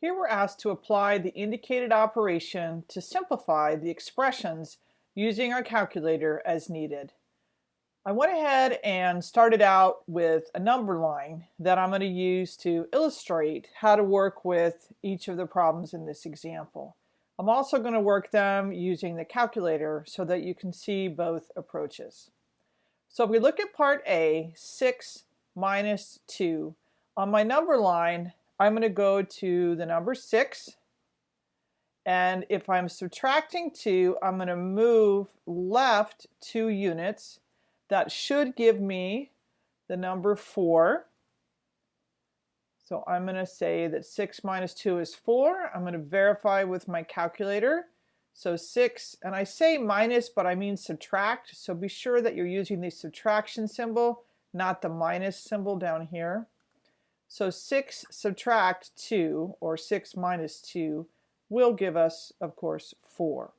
Here we're asked to apply the indicated operation to simplify the expressions using our calculator as needed. I went ahead and started out with a number line that I'm going to use to illustrate how to work with each of the problems in this example. I'm also going to work them using the calculator so that you can see both approaches. So if we look at part A, 6 minus 2, on my number line I'm going to go to the number 6 and if I'm subtracting 2 I'm going to move left 2 units. That should give me the number 4 so I'm going to say that 6 minus 2 is 4 I'm going to verify with my calculator. So 6 and I say minus but I mean subtract. So be sure that you're using the subtraction symbol not the minus symbol down here so 6 subtract 2, or 6 minus 2, will give us, of course, 4.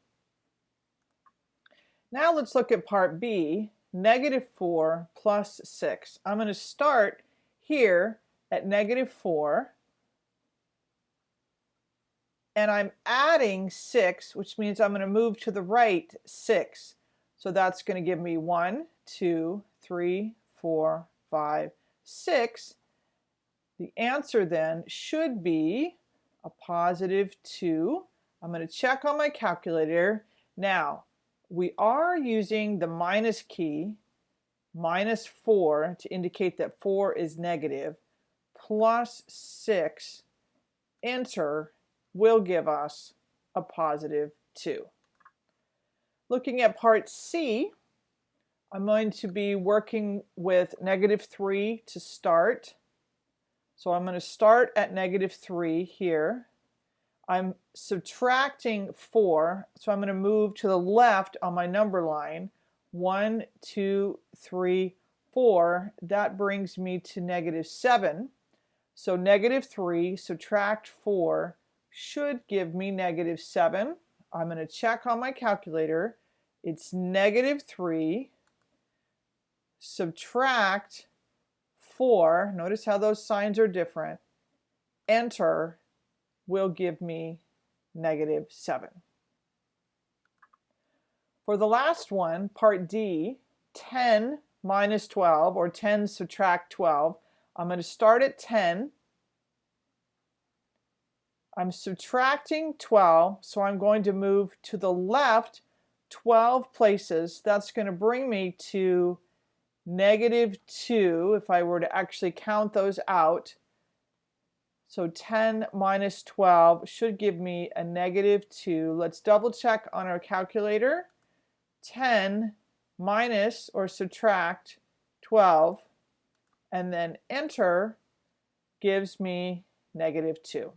Now let's look at part B, negative 4 plus 6. I'm going to start here at negative 4, and I'm adding 6, which means I'm going to move to the right 6. So that's going to give me 1, 2, 3, 4, 5, 6. The answer then should be a positive 2. I'm going to check on my calculator. Now, we are using the minus key, minus 4, to indicate that 4 is negative, plus 6, enter, will give us a positive 2. Looking at part C, I'm going to be working with negative 3 to start. So I'm going to start at negative 3 here. I'm subtracting 4, so I'm going to move to the left on my number line. 1, 2, 3, 4. That brings me to negative 7. So negative 3 subtract 4 should give me negative 7. I'm going to check on my calculator. It's negative 3 subtract 4, notice how those signs are different, enter will give me negative 7. For the last one, part D, 10 minus 12, or 10 subtract 12, I'm going to start at 10. I'm subtracting 12, so I'm going to move to the left 12 places. That's going to bring me to negative 2 if I were to actually count those out. So 10 minus 12 should give me a negative 2. Let's double check on our calculator. 10 minus or subtract 12 and then enter gives me negative 2.